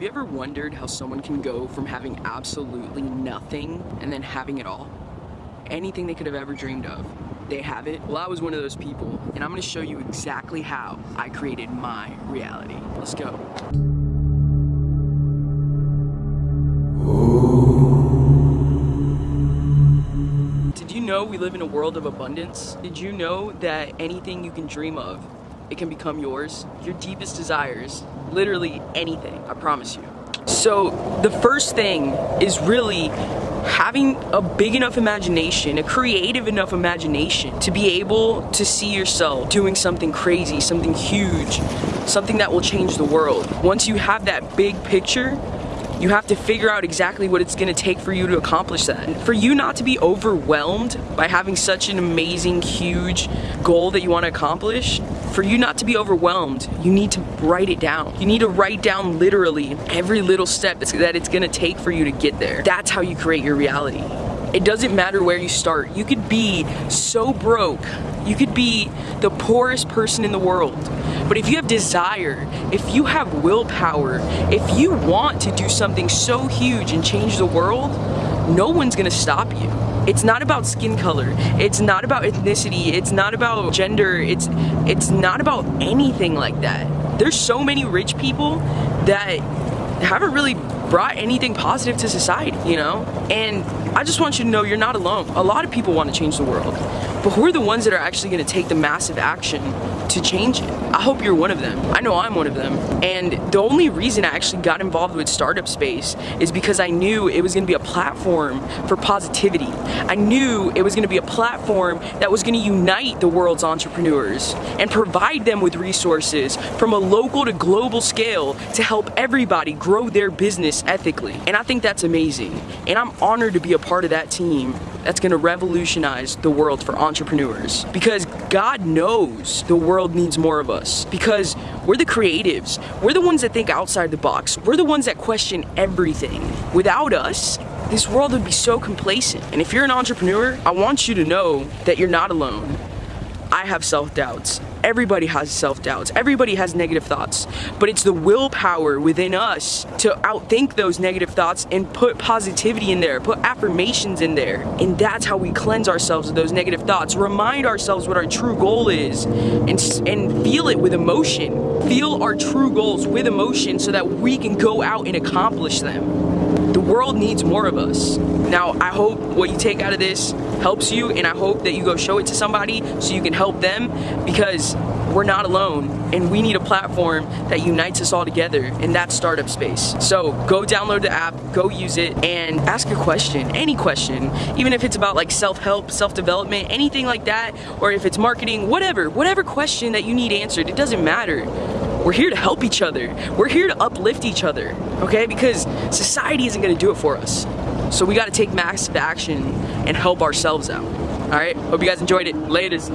Have you ever wondered how someone can go from having absolutely nothing and then having it all? Anything they could have ever dreamed of, they have it. Well, I was one of those people, and I'm gonna show you exactly how I created my reality. Let's go. Did you know we live in a world of abundance? Did you know that anything you can dream of, it can become yours? Your deepest desires, literally anything, I promise you. So the first thing is really having a big enough imagination, a creative enough imagination to be able to see yourself doing something crazy, something huge, something that will change the world. Once you have that big picture, you have to figure out exactly what it's gonna take for you to accomplish that. For you not to be overwhelmed by having such an amazing, huge goal that you wanna accomplish, for you not to be overwhelmed, you need to write it down. You need to write down literally every little step that it's gonna take for you to get there. That's how you create your reality. It doesn't matter where you start. You could be so broke. You could be the poorest person in the world. But if you have desire, if you have willpower, if you want to do something so huge and change the world, no one's gonna stop you. It's not about skin color. It's not about ethnicity. It's not about gender. It's it's not about anything like that. There's so many rich people that haven't really brought anything positive to society, you know? And I just want you to know you're not alone. A lot of people want to change the world, but who are the ones that are actually going to take the massive action to change it? I hope you're one of them. I know I'm one of them. And the only reason I actually got involved with Startup Space is because I knew it was going to be a platform for positivity. I knew it was going to be a platform that was going to unite the world's entrepreneurs and provide them with resources from a local to global scale to help everybody grow their business ethically. And I think that's amazing. And I'm honored to be a part of that team that's gonna revolutionize the world for entrepreneurs. Because God knows the world needs more of us. Because we're the creatives. We're the ones that think outside the box. We're the ones that question everything. Without us, this world would be so complacent. And if you're an entrepreneur, I want you to know that you're not alone. I have self-doubts. Everybody has self-doubts. Everybody has negative thoughts. But it's the willpower within us to outthink those negative thoughts and put positivity in there, put affirmations in there. And that's how we cleanse ourselves of those negative thoughts. Remind ourselves what our true goal is and, and feel it with emotion. Feel our true goals with emotion so that we can go out and accomplish them. The world needs more of us. Now, I hope what you take out of this helps you and I hope that you go show it to somebody so you can help them because we're not alone and we need a platform that unites us all together and that's startup space. So go download the app go use it and ask a question any question. Even if it's about like self-help self-development anything like that or if it's marketing whatever whatever question that you need answered it doesn't matter we're here to help each other. We're here to uplift each other okay? Because society isn't to do it for us. So we got to take massive action and help ourselves out all right? Hope you guys enjoyed it. Latest